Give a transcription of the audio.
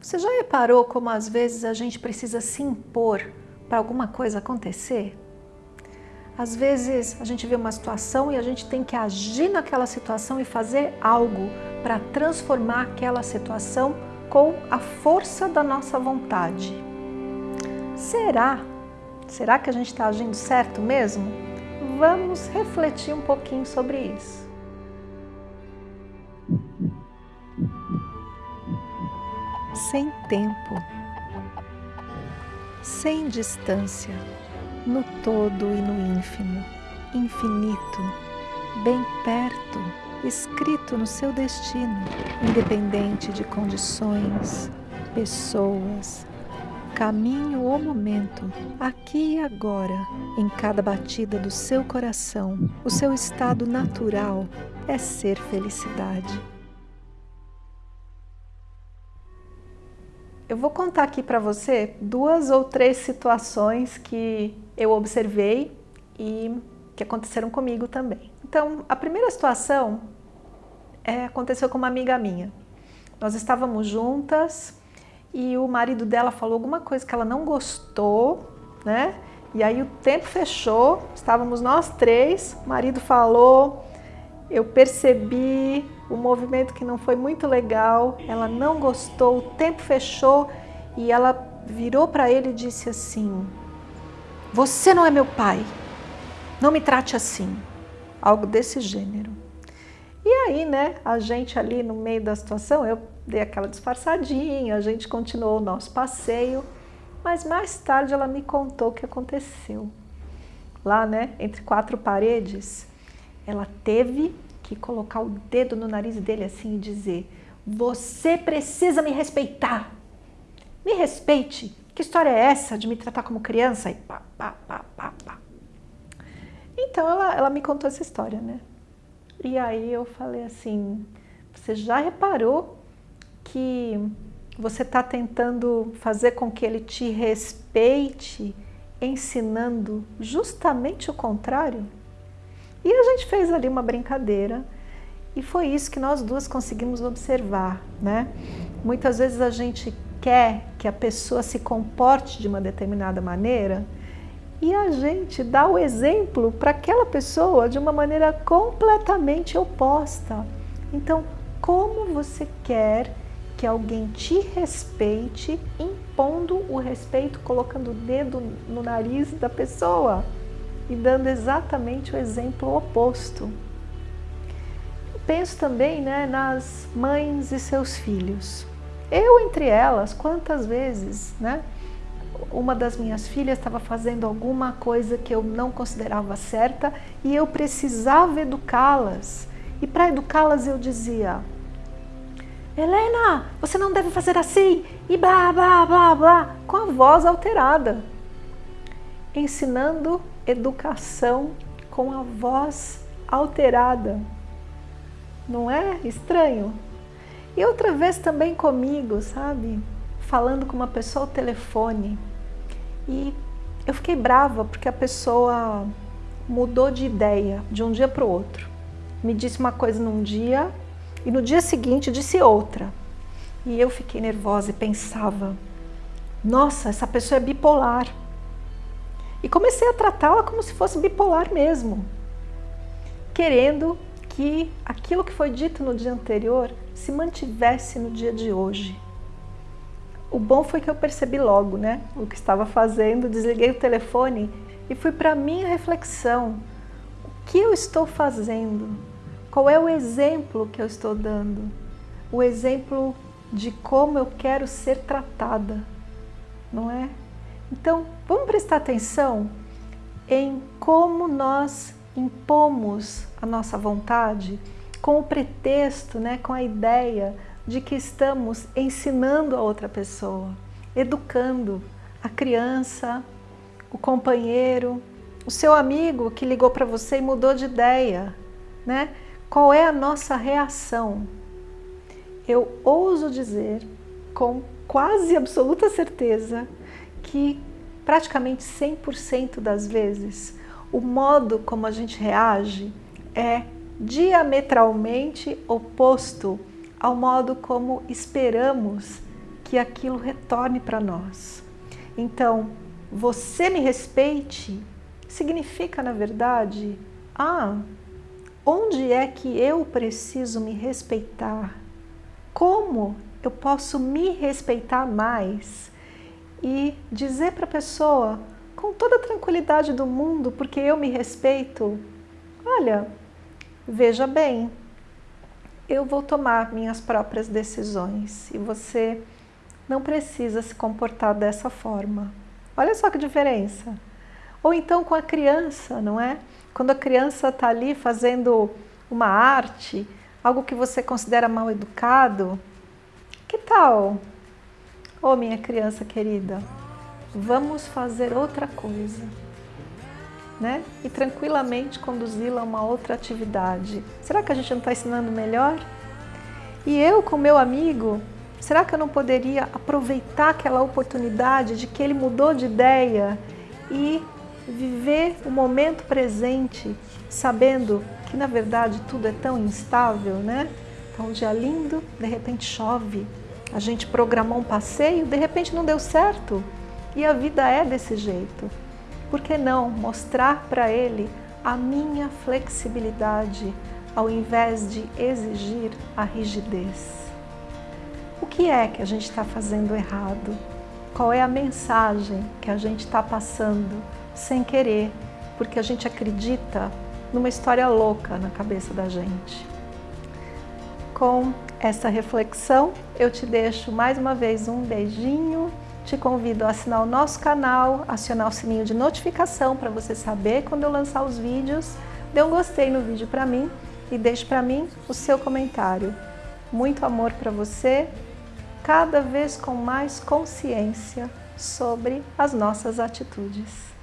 Você já reparou como às vezes a gente precisa se impor para alguma coisa acontecer? Às vezes a gente vê uma situação e a gente tem que agir naquela situação e fazer algo para transformar aquela situação com a força da nossa vontade. Será? Será que a gente está agindo certo mesmo? Vamos refletir um pouquinho sobre isso. Sem tempo, sem distância, no todo e no ínfimo, infinito, bem perto, escrito no seu destino, independente de condições, pessoas, caminho ou momento, aqui e agora, em cada batida do seu coração, o seu estado natural é ser felicidade. Eu vou contar aqui para você duas ou três situações que eu observei e que aconteceram comigo também. Então, a primeira situação é, aconteceu com uma amiga minha. Nós estávamos juntas e o marido dela falou alguma coisa que ela não gostou, né? E aí o tempo fechou, estávamos nós três, o marido falou, eu percebi o movimento que não foi muito legal, ela não gostou, o tempo fechou e ela virou para ele e disse assim, você não é meu pai, não me trate assim, algo desse gênero. E aí, né, a gente ali no meio da situação, eu dei aquela disfarçadinha, a gente continuou o nosso passeio, mas mais tarde ela me contou o que aconteceu. Lá, né, entre quatro paredes, ela teve que colocar o dedo no nariz dele assim e dizer você precisa me respeitar. Me respeite. Que história é essa de me tratar como criança? E pá, pá, pá, pá, pá. Então ela, ela me contou essa história, né? E aí eu falei assim, você já reparou que você está tentando fazer com que ele te respeite, ensinando justamente o contrário? E a gente fez ali uma brincadeira e foi isso que nós duas conseguimos observar, né? Muitas vezes a gente quer que a pessoa se comporte de uma determinada maneira e a gente dá o exemplo para aquela pessoa de uma maneira completamente oposta. Então, como você quer que alguém te respeite impondo o respeito, colocando o dedo no nariz da pessoa? E dando exatamente o exemplo oposto. Eu penso também né, nas mães e seus filhos. Eu entre elas, quantas vezes, né? Uma das minhas filhas estava fazendo alguma coisa que eu não considerava certa e eu precisava educá-las. E para educá-las eu dizia, Helena, você não deve fazer assim, e blá, blá, blá, blá, com a voz alterada, ensinando educação com a voz alterada. Não é estranho? E outra vez também comigo, sabe? Falando com uma pessoa ao telefone. E eu fiquei brava porque a pessoa mudou de ideia de um dia para o outro. Me disse uma coisa num dia e no dia seguinte disse outra. E eu fiquei nervosa e pensava, nossa, essa pessoa é bipolar. E comecei a tratá-la como se fosse bipolar mesmo, querendo que aquilo que foi dito no dia anterior se mantivesse no dia de hoje. O bom foi que eu percebi logo né, o que estava fazendo, desliguei o telefone e fui para a minha reflexão. O que eu estou fazendo? Qual é o exemplo que eu estou dando? O exemplo de como eu quero ser tratada, não é? Então, vamos prestar atenção em como nós impomos a nossa vontade com o pretexto, né, com a ideia de que estamos ensinando a outra pessoa, educando a criança, o companheiro, o seu amigo que ligou para você e mudou de ideia, né? Qual é a nossa reação? Eu ouso dizer com quase absoluta certeza que praticamente 100% das vezes o modo como a gente reage é diametralmente oposto ao modo como esperamos que aquilo retorne para nós. Então, você me respeite significa, na verdade, ah, onde é que eu preciso me respeitar? Como eu posso me respeitar mais? E dizer para a pessoa, com toda a tranquilidade do mundo, porque eu me respeito, olha, veja bem, eu vou tomar minhas próprias decisões e você não precisa se comportar dessa forma. Olha só que diferença. Ou então com a criança, não é? Quando a criança está ali fazendo uma arte, algo que você considera mal educado, que tal? Oh, minha criança querida, vamos fazer outra coisa. Né? E tranquilamente conduzi-la a uma outra atividade. Será que a gente não está ensinando melhor? E eu com meu amigo, será que eu não poderia aproveitar aquela oportunidade de que ele mudou de ideia e viver o momento presente, sabendo que na verdade tudo é tão instável, né? Então, um dia lindo, de repente chove. A gente programou um passeio, de repente não deu certo. E a vida é desse jeito. Por que não mostrar para ele a minha flexibilidade ao invés de exigir a rigidez? O que é que a gente está fazendo errado? Qual é a mensagem que a gente está passando sem querer, porque a gente acredita numa história louca na cabeça da gente. Com essa reflexão, eu te deixo mais uma vez um beijinho, te convido a assinar o nosso canal, acionar o sininho de notificação para você saber quando eu lançar os vídeos, dê um gostei no vídeo para mim e deixe para mim o seu comentário. Muito amor para você, cada vez com mais consciência sobre as nossas atitudes.